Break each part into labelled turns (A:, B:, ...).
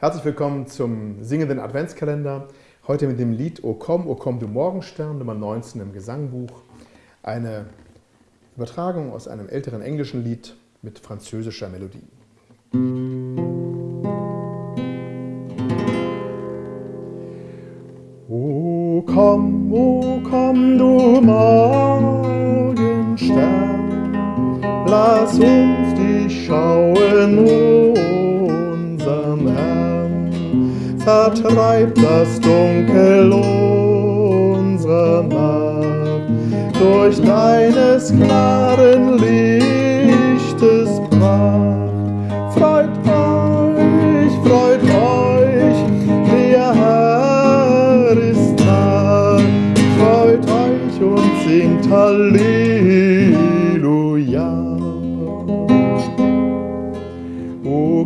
A: Herzlich willkommen zum singenden Adventskalender. Heute mit dem Lied O komm, O komm du Morgenstern, Nummer 19 im Gesangbuch. Eine Übertragung aus einem älteren englischen Lied mit französischer Melodie. O komm, o komm du Morgenstern, lass uns dich schauen, vertreibt das Dunkel unserer Nacht. Durch deines klaren Lichtes Pracht. Freut euch, freut euch, der Herr ist nah. Freut euch und singt Halleluja.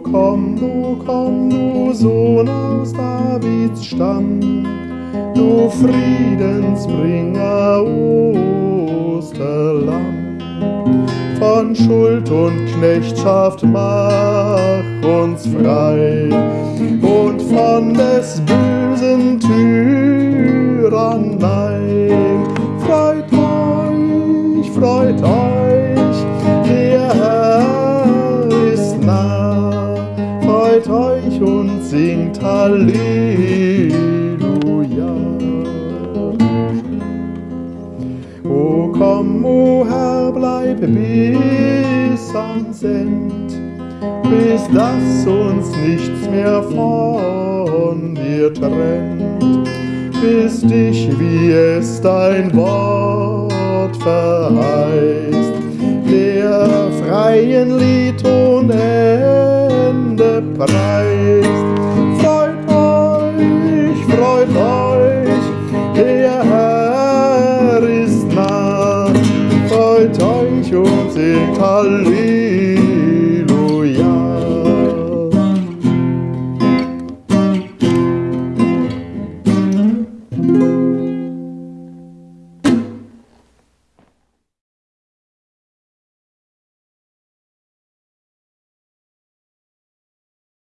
A: Komm, du komm, du Sohn aus Davids Stamm, du Friedensbringer Osterlamm. Von Schuld und Knechtschaft mach uns frei und von des bösen Tyrannei. Freut euch, freut euch, Freut euch und singt Halleluja. O komm, o Herr, bleib bis ans End, bis dass uns nichts mehr von dir trennt, bis dich, wie es dein Wort verheißt, der freien Lied und Ende preist. freut euch und singt Halleluja.